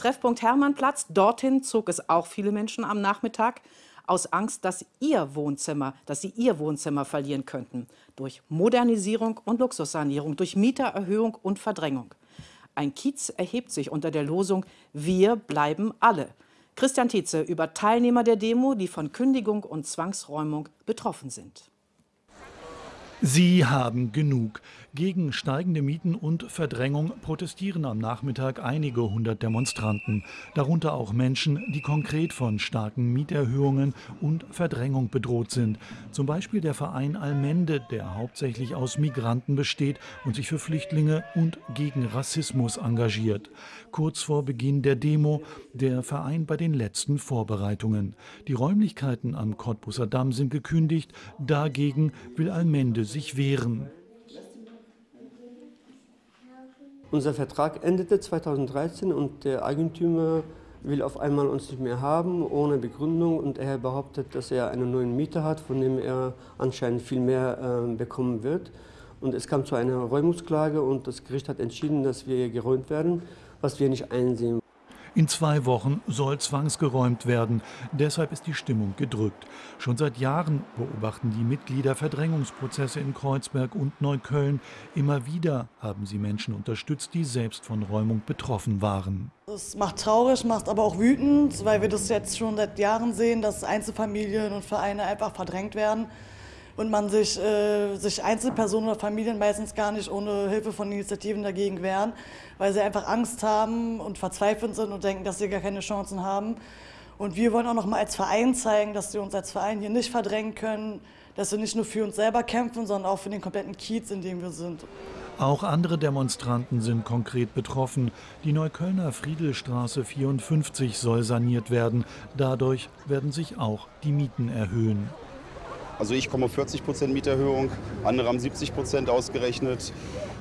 Treffpunkt Hermannplatz, dorthin zog es auch viele Menschen am Nachmittag aus Angst, dass ihr Wohnzimmer, dass sie ihr Wohnzimmer verlieren könnten. Durch Modernisierung und Luxussanierung, durch Mietererhöhung und Verdrängung. Ein Kiez erhebt sich unter der Losung Wir bleiben alle. Christian Tietze über Teilnehmer der Demo, die von Kündigung und Zwangsräumung betroffen sind. Sie haben genug. Gegen steigende Mieten und Verdrängung protestieren am Nachmittag einige hundert Demonstranten, darunter auch Menschen, die konkret von starken Mieterhöhungen und Verdrängung bedroht sind. Zum Beispiel der Verein Almende, der hauptsächlich aus Migranten besteht und sich für Flüchtlinge und gegen Rassismus engagiert. Kurz vor Beginn der Demo der Verein bei den letzten Vorbereitungen. Die Räumlichkeiten am Cottbusser Damm sind gekündigt, dagegen will Almende sich wehren. Unser Vertrag endete 2013 und der Eigentümer will auf einmal uns nicht mehr haben, ohne Begründung. Und er behauptet, dass er einen neuen Mieter hat, von dem er anscheinend viel mehr äh, bekommen wird. Und es kam zu einer Räumungsklage und das Gericht hat entschieden, dass wir geräumt werden, was wir nicht einsehen. In zwei Wochen soll zwangsgeräumt werden. Deshalb ist die Stimmung gedrückt. Schon seit Jahren beobachten die Mitglieder Verdrängungsprozesse in Kreuzberg und Neukölln. Immer wieder haben sie Menschen unterstützt, die selbst von Räumung betroffen waren. Das macht traurig, macht aber auch wütend, weil wir das jetzt schon seit Jahren sehen, dass Einzelfamilien und Vereine einfach verdrängt werden und man sich, äh, sich Einzelpersonen oder Familien meistens gar nicht ohne Hilfe von Initiativen dagegen wehren, weil sie einfach Angst haben und verzweifelt sind und denken, dass sie gar keine Chancen haben. Und wir wollen auch noch mal als Verein zeigen, dass wir uns als Verein hier nicht verdrängen können, dass wir nicht nur für uns selber kämpfen, sondern auch für den kompletten Kiez, in dem wir sind. Auch andere Demonstranten sind konkret betroffen. Die Neuköllner Friedelstraße 54 soll saniert werden. Dadurch werden sich auch die Mieten erhöhen. Also ich komme auf 40 Prozent Mieterhöhung, andere haben 70 Prozent ausgerechnet.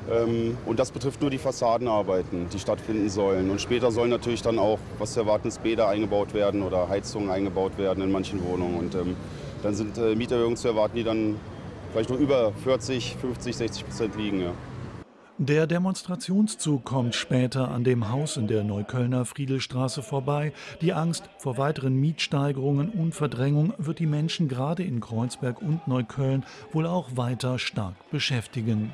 Ähm, und das betrifft nur die Fassadenarbeiten, die stattfinden sollen. Und später sollen natürlich dann auch, was zu erwarten ist, Bäder eingebaut werden oder Heizungen eingebaut werden in manchen Wohnungen. Und ähm, dann sind äh, Mieterhöhungen zu erwarten, die dann vielleicht noch über 40, 50, 60 Prozent liegen. Ja. Der Demonstrationszug kommt später an dem Haus in der Neuköllner Friedelstraße vorbei. Die Angst vor weiteren Mietsteigerungen und Verdrängung wird die Menschen gerade in Kreuzberg und Neukölln wohl auch weiter stark beschäftigen.